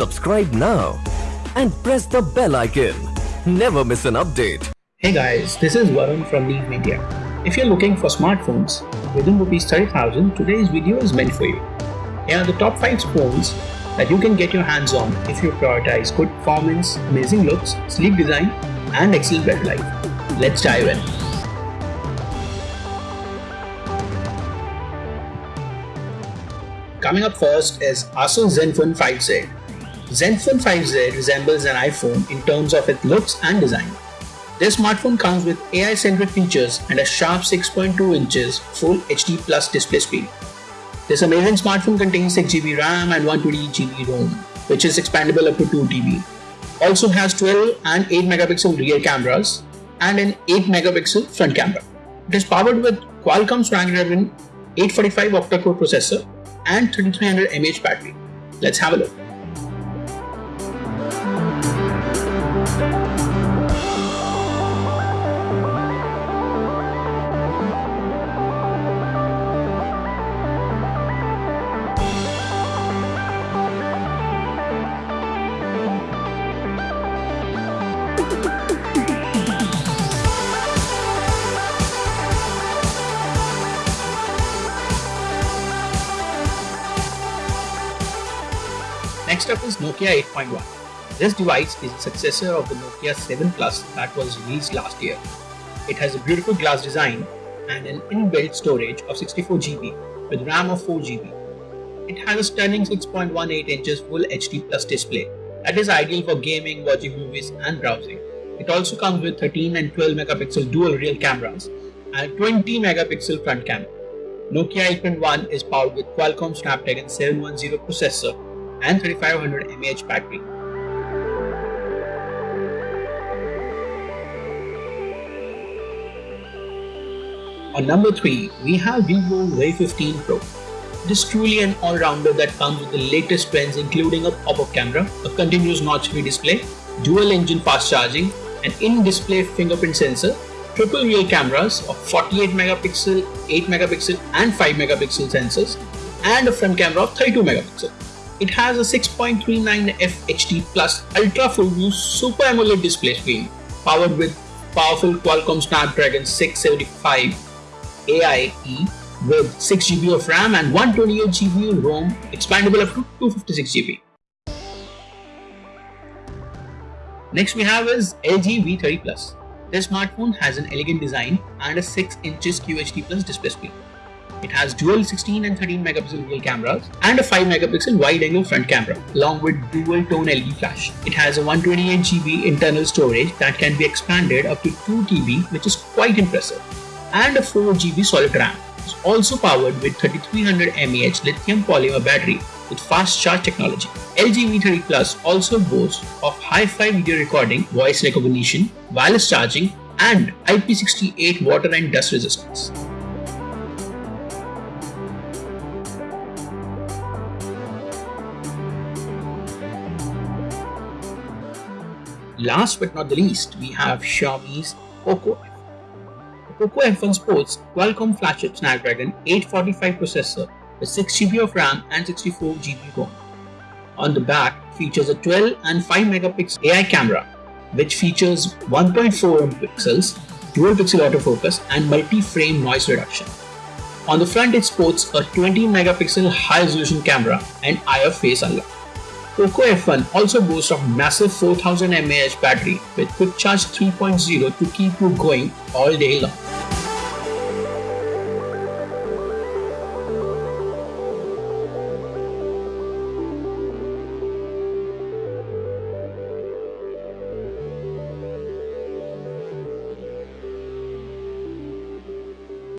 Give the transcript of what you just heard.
Subscribe now and press the bell icon. Never miss an update. Hey guys, this is Varun from Neve Media. If you're looking for smartphones within rupees 30,000, today's video is meant for you. Here are the top 5 phones that you can get your hands on if you prioritize good performance, amazing looks, sleek design, and excellent battery life. Let's dive in. Coming up first is Asus Zenfone 5Z. Zenfone 5Z uh, resembles an iPhone in terms of its looks and design. This smartphone comes with AI-centric features and a sharp 6.2 inches Full HD Plus display screen. This amazing smartphone contains 6GB RAM and 128GB ROM, which is expandable up to 2TB. Also has 12 and 8 megapixel rear cameras and an 8 megapixel front camera. It is powered with Qualcomm Snapdragon 845 octa-core processor and 3300 mAh battery. Let's have a look. Next up is Nokia 8.1. This device is a successor of the Nokia 7 Plus that was released last year. It has a beautiful glass design and an inbuilt storage of 64GB with RAM of 4GB. It has a stunning 6.18 inches Full HD Plus display that is ideal for gaming, watching movies and browsing. It also comes with 13 and 12 megapixel dual rear cameras and 20 megapixel front camera. Nokia 8.1 is powered with Qualcomm Snapdragon 710 processor and 3500 mAh battery. On number 3, we have Vivo Y15 Pro. It is truly an all-rounder that comes with the latest trends including a pop-up camera, a continuous notch-free display, dual-engine fast charging, an in-display fingerprint sensor, triple rear cameras of 48 megapixel, 8 megapixel and 5 megapixel sensors, and a front camera of 32 megapixel. It has a 6.39 FHD plus ultra full view Super AMOLED display screen powered with powerful Qualcomm Snapdragon 675 AIE with 6GB of RAM and 128GB ROM expandable up to 256GB. Next we have is LG V30 Plus. This smartphone has an elegant design and a 6 inches QHD plus display screen. It has dual 16 and 13 megapixel cameras and a 5 megapixel wide angle front camera along with dual tone LED flash. It has a 128GB internal storage that can be expanded up to 2 TB which is quite impressive and a 4GB solid RAM. It's also powered with 3300 mAh lithium polymer battery with fast charge technology. LG V30 Plus also boasts of hi-fi video recording, voice recognition, wireless charging and IP68 water and dust resistance. Last but not the least, we have Xiaomi's Poco F. The Poco F1 sports Qualcomm flagship Snapdragon 845 processor with 6GB of RAM and 64GB ROM. On the back features a 12 and 5 megapixel AI camera which features 1.4 pixels, dual pixel autofocus and multi-frame noise reduction. On the front it sports a 20 megapixel high resolution camera and IR face unlock. Poco F1 also boasts of massive 4000 mAh battery with quick charge 3.0 to keep you going all day long.